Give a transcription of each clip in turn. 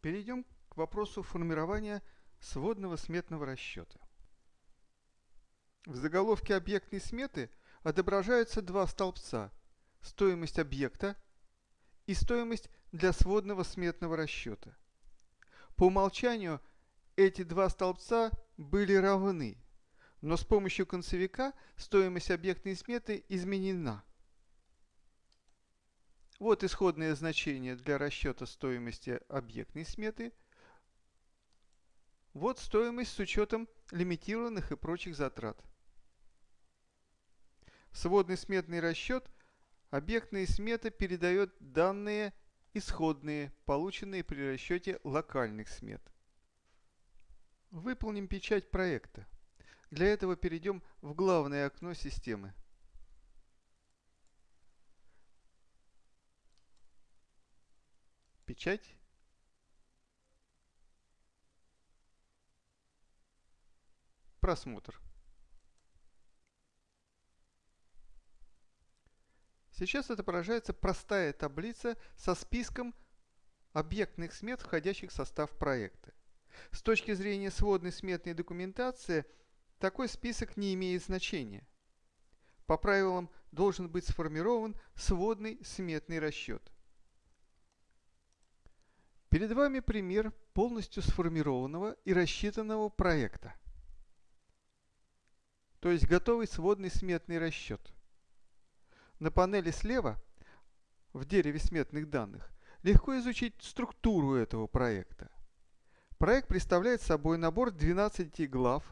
Перейдем к вопросу формирования сводного сметного расчета. В заголовке объектной сметы отображаются два столбца – стоимость объекта и стоимость для сводного сметного расчета. По умолчанию эти два столбца были равны, но с помощью концевика стоимость объектной сметы изменена. Вот исходное значение для расчета стоимости объектной сметы. Вот стоимость с учетом лимитированных и прочих затрат. Сводный сметный расчет объектная смета передает данные исходные, полученные при расчете локальных смет. Выполним печать проекта. Для этого перейдем в главное окно системы. Печать. Просмотр. Сейчас отображается простая таблица со списком объектных смет, входящих в состав проекта. С точки зрения сводной сметной документации, такой список не имеет значения. По правилам должен быть сформирован сводный сметный расчет. Перед вами пример полностью сформированного и рассчитанного проекта. То есть готовый сводный сметный расчет. На панели слева, в дереве сметных данных, легко изучить структуру этого проекта. Проект представляет собой набор 12 глав,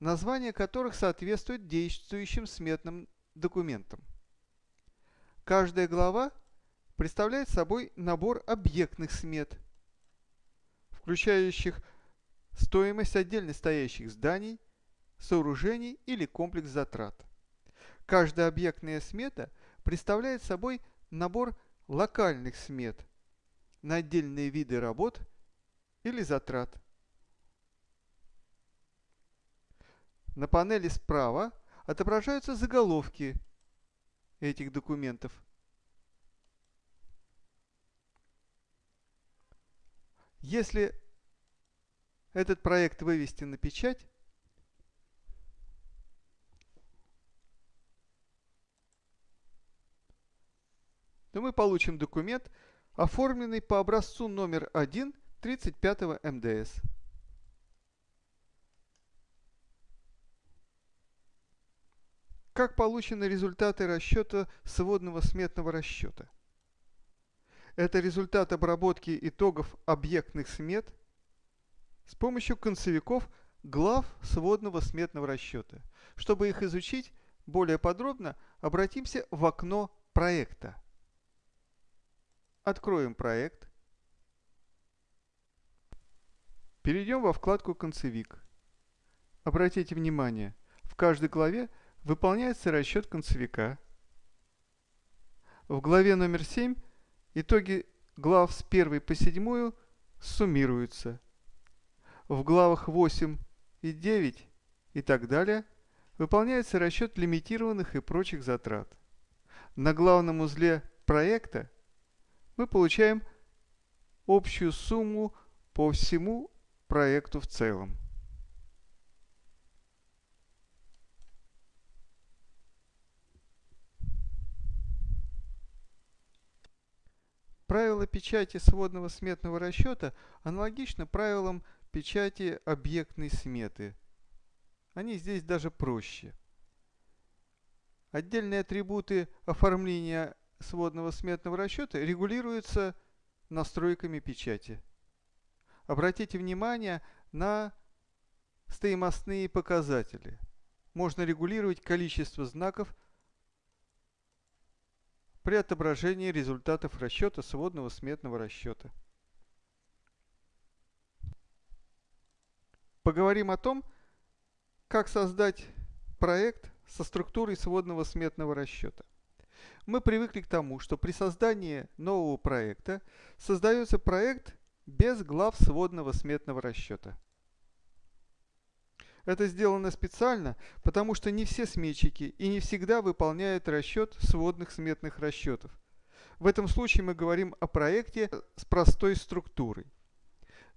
названия которых соответствуют действующим сметным документам. Каждая глава представляет собой набор объектных смет, включающих стоимость отдельно стоящих зданий, сооружений или комплекс затрат. Каждая объектная смета представляет собой набор локальных смет на отдельные виды работ или затрат. На панели справа отображаются заголовки этих документов. Если этот проект вывести на печать, то мы получим документ, оформленный по образцу номер 1 35 МДС. Как получены результаты расчета сводного сметного расчета? Это результат обработки итогов объектных смет с помощью концевиков глав сводного сметного расчета. Чтобы их изучить более подробно, обратимся в окно проекта. Откроем проект. Перейдем во вкладку «Концевик». Обратите внимание, в каждой главе выполняется расчет концевика. В главе номер 7 итоги глав с 1 по 7 суммируются. В главах 8 и 9 и так далее выполняется расчет лимитированных и прочих затрат. На главном узле проекта мы получаем общую сумму по всему проекту в целом. Правило печати сводного сметного расчета аналогично правилам печати объектной сметы. Они здесь даже проще. Отдельные атрибуты оформления сводного сметного расчета регулируются настройками печати. Обратите внимание на стоимостные показатели. Можно регулировать количество знаков при отображении результатов расчета сводного сметного расчета. Поговорим о том, как создать проект со структурой сводного сметного расчета. Мы привыкли к тому, что при создании нового проекта создается проект без глав сводного сметного расчета. Это сделано специально, потому что не все сметчики и не всегда выполняют расчет сводных сметных расчетов. В этом случае мы говорим о проекте с простой структурой.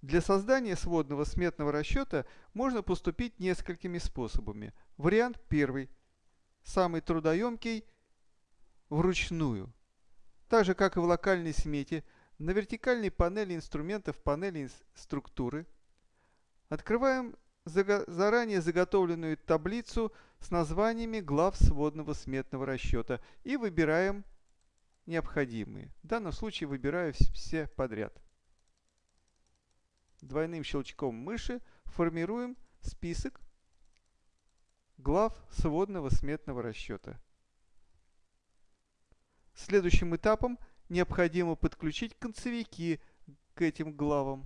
Для создания сводного сметного расчета можно поступить несколькими способами. Вариант первый, самый трудоемкий, вручную. Так же, как и в локальной смете, на вертикальной панели инструментов панели структуры открываем заранее заготовленную таблицу с названиями глав сводного сметного расчета и выбираем необходимые. В данном случае выбираю все подряд. Двойным щелчком мыши формируем список глав сводного сметного расчета. Следующим этапом необходимо подключить концевики к этим главам.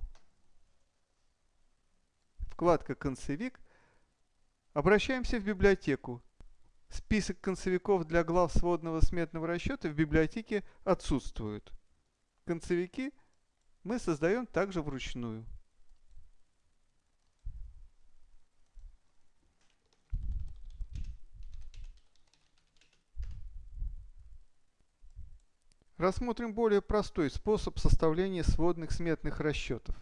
Вкладка «Концевик». Обращаемся в библиотеку. Список концевиков для глав сводного сметного расчета в библиотеке отсутствует. Концевики мы создаем также вручную. Рассмотрим более простой способ составления сводных сметных расчетов.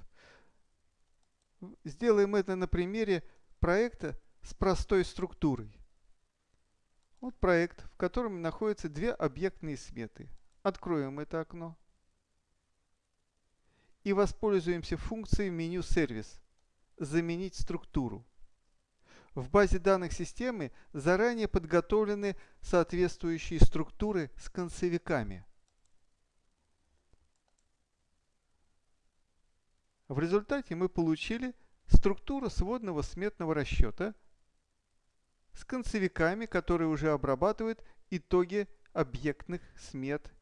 Сделаем это на примере проекта с простой структурой. Вот проект, в котором находятся две объектные сметы. Откроем это окно и воспользуемся функцией меню «Сервис» «Заменить структуру». В базе данных системы заранее подготовлены соответствующие структуры с концевиками. В результате мы получили структуру сводного сметного расчета с концевиками, которые уже обрабатывают итоги объектных смет.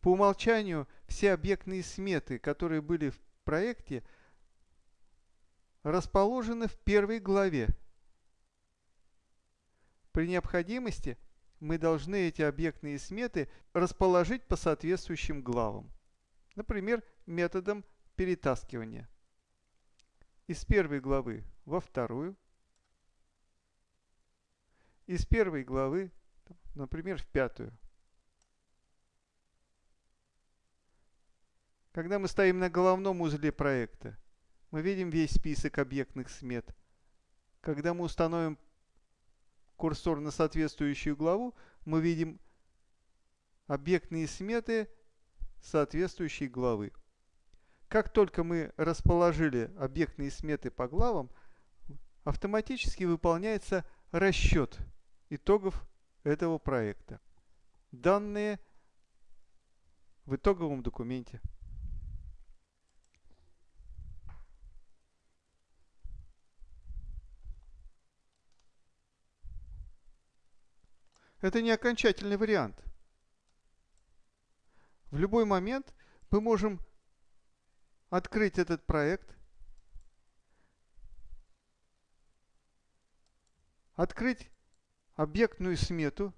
По умолчанию все объектные сметы, которые были в проекте, расположены в первой главе. При необходимости мы должны эти объектные сметы расположить по соответствующим главам. Например, методом перетаскивания из первой главы во вторую, из первой главы, например, в пятую. Когда мы стоим на головном узле проекта, мы видим весь список объектных смет. Когда мы установим курсор на соответствующую главу, мы видим объектные сметы соответствующей главы. Как только мы расположили объектные сметы по главам, автоматически выполняется расчет итогов этого проекта. Данные в итоговом документе. Это не окончательный вариант. В любой момент мы можем открыть этот проект, открыть объектную смету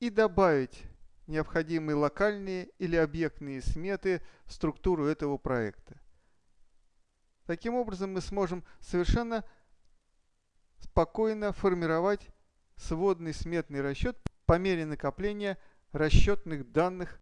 и добавить необходимые локальные или объектные сметы в структуру этого проекта. Таким образом мы сможем совершенно спокойно формировать сводный сметный расчет по мере накопления расчетных данных